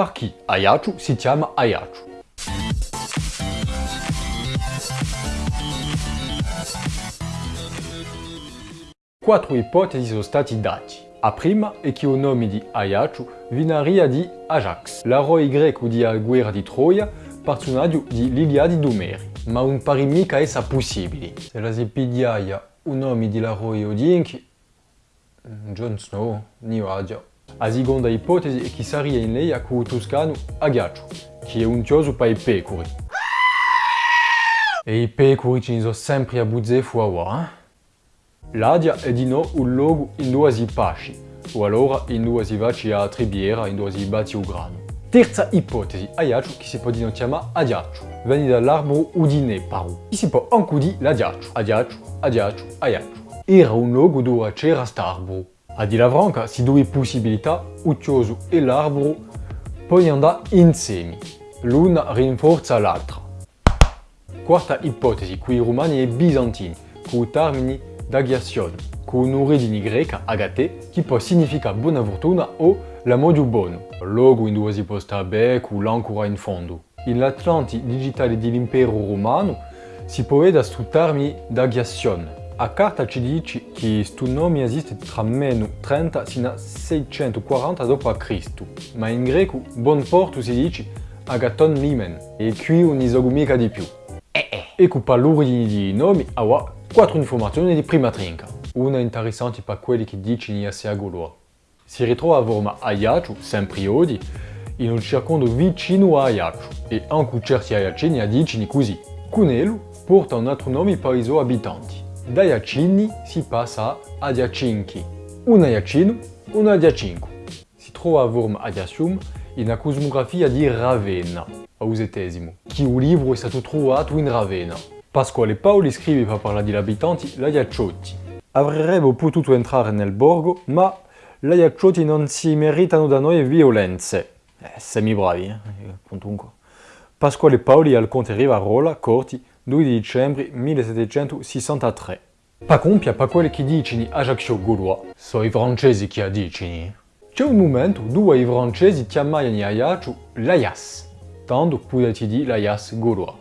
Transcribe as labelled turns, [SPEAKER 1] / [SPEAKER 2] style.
[SPEAKER 1] Per chi Ayachu si chiama Ayachu? Quattro ipotesi sono stati dati. A prima è che il nome di Ayachu vinaria di Ajax, l'eroe greco della guerra di Troia, personaggio di l'Iliade di. Ma non pare mica essere possibile. Se la si pigliaia il nome dell'eroe odinchi, Jon Snow, ni La seconda ipotesi è che sarebbe in lei a il toscano Agacho, che è un tioso per i pecori. E i pecori ci sono sempre a buzzare fuori, eh? L'Adia è di no un luogo in dove si pasci, o allora in dove si va a tribiera, in dove si batti il grano. Terza ipotesi, Ayacho, che si può dire chiamare Adiacho, viene dall'arboro udine paru. Che si può anche dire l'Adiacho, Adiacho, Adiacho, Ayacho. Era un luogo dove c'era st'arboro. A di la franca, si due possibilità, il chioso e l'arboro possono andare insieme. L'una rinforza l'altra. Quarta ipotesi, qui romani e bizantini, con il termine d'agiazione, con un'origine greca, agate, che può significare buona fortuna o l'amore buono, luogo in dove si può stare con l'ancora in fondo. Nell'Atlanti digitale dell'impero romano si può vedere questo termine d'agiazione. A carta ci dice che questo nome esiste tra meno 30 fino a 640 d.C., ma in greco buon porto si dice agaton limen, e qui non isogo mica di più. Ecco per l'origine di nomi, avrà quattro informazioni di prima trinca. Una interessante per quelli che dicono di essere goloa. Si ritrova a forma Ayachu, sempre oggi, in un circondo vicino a Ayachu, e anche certi Ayacini dicono così. Cunelu porta un altro nome per i suoi abitanti. Da Ayacini si passa a Adiacinchi. Un Ayacino, un Adiacinco. Si trova a forma Adiasium in una cosmografia di Ravenna, a Usetesimo, che il libro è stato trovato in Ravenna. Pasquale Paoli scrive per parlare degli abitanti l'Aiacciotti. Avrebbero potuto entrare nel borgo, ma gli Aiacciotti non si meritano da noi violenze. Eh, semi bravi, eh? Comunque. Pasquale Paoli al Conte Rivarola, Corti, 2 dicembre 1763. Pa compia per quelli che dicono Ajaccio Gaulois, sono i francesi che dicono. C'è un momento dove i francesi chiamavano Ajaccio l'Aias, tanto potete dire l'Aias Gaulois.